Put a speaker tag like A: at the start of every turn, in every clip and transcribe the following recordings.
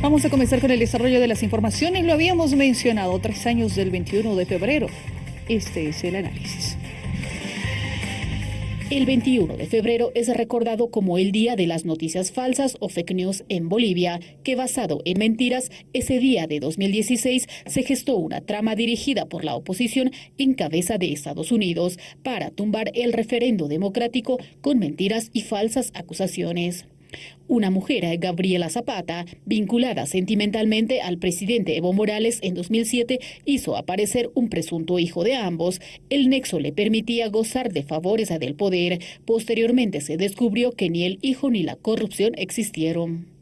A: Vamos a comenzar con el desarrollo de las informaciones. Lo habíamos mencionado, tres años del 21 de febrero. Este es el análisis.
B: El 21 de febrero es recordado como el Día de las Noticias Falsas o Fake News en Bolivia, que basado en mentiras, ese día de 2016 se gestó una trama dirigida por la oposición en cabeza de Estados Unidos para tumbar el referendo democrático con mentiras y falsas acusaciones. Una mujer, Gabriela Zapata, vinculada sentimentalmente al presidente Evo Morales en 2007, hizo aparecer un presunto hijo de ambos. El nexo le permitía gozar de favores del poder. Posteriormente se descubrió que ni el hijo ni la corrupción existieron.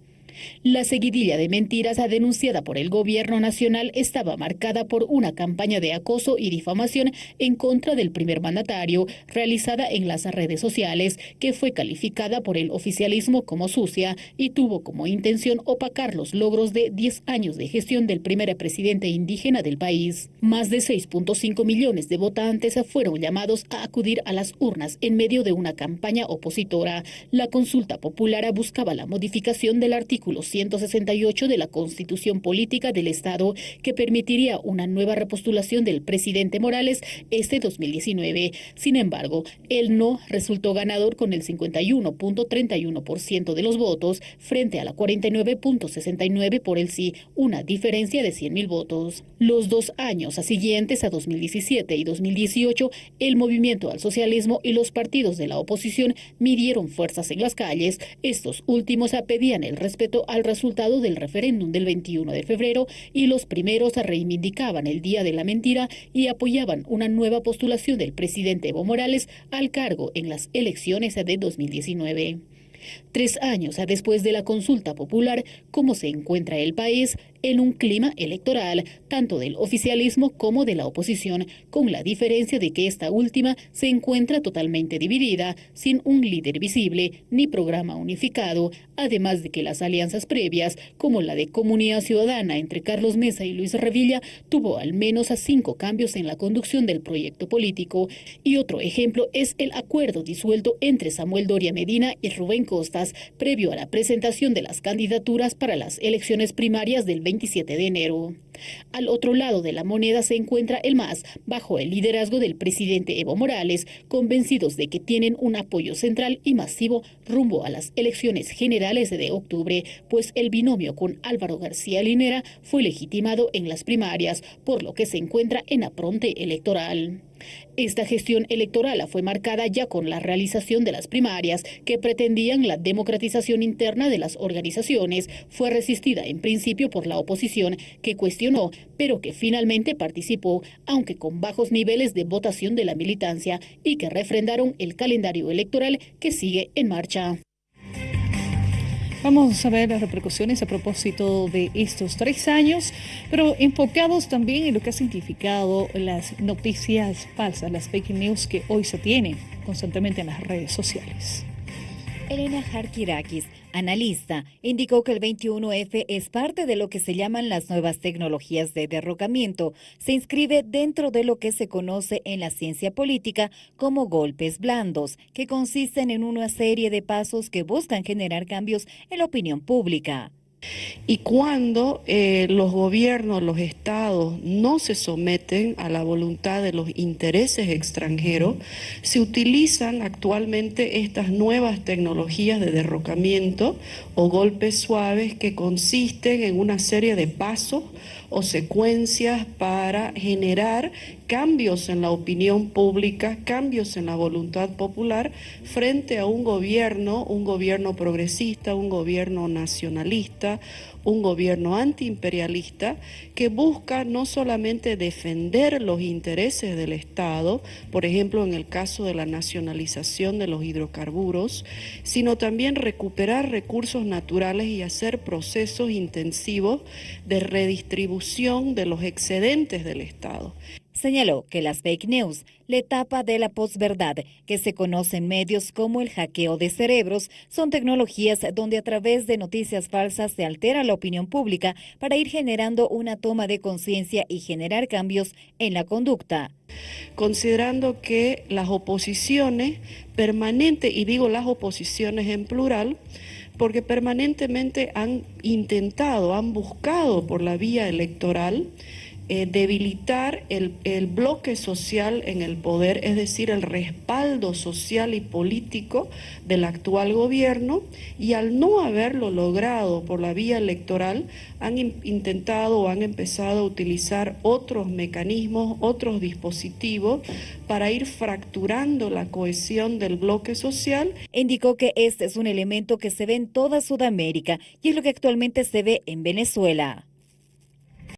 B: La seguidilla de mentiras denunciada por el gobierno nacional estaba marcada por una campaña de acoso y difamación en contra del primer mandatario, realizada en las redes sociales, que fue calificada por el oficialismo como sucia y tuvo como intención opacar los logros de 10 años de gestión del primer presidente indígena del país. Más de 6.5 millones de votantes fueron llamados a acudir a las urnas en medio de una campaña opositora. La consulta popular buscaba la modificación del artículo 168 de la Constitución Política del Estado que permitiría una nueva repostulación del presidente Morales este 2019. Sin embargo, el no resultó ganador con el 51.31% de los votos frente a la 49.69 por el sí, una diferencia de 100.000 votos. Los dos años siguientes a 2017 y 2018, el movimiento al socialismo y los partidos de la oposición midieron fuerzas en las calles. Estos últimos pedían el respeto al resultado del referéndum del 21 de febrero y los primeros reivindicaban el Día de la Mentira y apoyaban una nueva postulación del presidente Evo Morales al cargo en las elecciones de 2019. Tres años después de la consulta popular, ¿cómo se encuentra el país? en un clima electoral, tanto del oficialismo como de la oposición, con la diferencia de que esta última se encuentra totalmente dividida, sin un líder visible ni programa unificado, además de que las alianzas previas, como la de Comunidad Ciudadana entre Carlos Mesa y Luis Revilla, tuvo al menos a cinco cambios en la conducción del proyecto político. Y otro ejemplo es el acuerdo disuelto entre Samuel Doria Medina y Rubén Previo a la presentación de las candidaturas para las elecciones primarias del 20 27 de enero. Al otro lado de la moneda se encuentra el MAS, bajo el liderazgo del presidente Evo Morales, convencidos de que tienen un apoyo central y masivo rumbo a las elecciones generales de octubre, pues el binomio con Álvaro García Linera fue legitimado en las primarias, por lo que se encuentra en apronte electoral. Esta gestión electoral fue marcada ya con la realización de las primarias que pretendían la democratización interna de las organizaciones. Fue resistida en principio por la oposición que cuestionó, pero que finalmente participó, aunque con bajos niveles de votación de la militancia y que refrendaron el calendario electoral que sigue en marcha.
A: Vamos a ver las repercusiones a propósito de estos tres años, pero enfocados también en lo que ha significado las noticias falsas, las fake news que hoy se tienen constantemente en las redes sociales.
C: Elena Harkirakis, analista, indicó que el 21F es parte de lo que se llaman las nuevas tecnologías de derrocamiento. Se inscribe dentro de lo que se conoce en la ciencia política como golpes blandos, que consisten en una serie de pasos que buscan generar cambios en la opinión pública.
D: Y cuando eh, los gobiernos, los estados no se someten a la voluntad de los intereses extranjeros, se utilizan actualmente estas nuevas tecnologías de derrocamiento o golpes suaves que consisten en una serie de pasos o secuencias para generar cambios en la opinión pública, cambios en la voluntad popular frente a un gobierno, un gobierno progresista, un gobierno nacionalista, un gobierno antiimperialista que busca no solamente defender los intereses del Estado, por ejemplo en el caso de la nacionalización de los hidrocarburos, sino también recuperar recursos naturales y hacer procesos intensivos de redistribución de los excedentes del Estado.
C: Señaló que las fake news, la etapa de la posverdad, que se conoce en medios como el hackeo de cerebros, son tecnologías donde a través de noticias falsas se altera la opinión pública para ir generando una toma de conciencia y generar cambios en la conducta.
D: Considerando que las oposiciones permanentes, y digo las oposiciones en plural, porque permanentemente han intentado, han buscado por la vía electoral eh, debilitar el, el, bloque social en el poder, es decir, el respaldo social y político del actual gobierno, y al no haberlo logrado por la vía electoral, han intentado o han empezado a utilizar otros mecanismos, otros dispositivos para ir fracturando la cohesión del bloque social.
C: Indicó que este es un elemento que se ve en toda Sudamérica y es lo que actualmente se ve en Venezuela.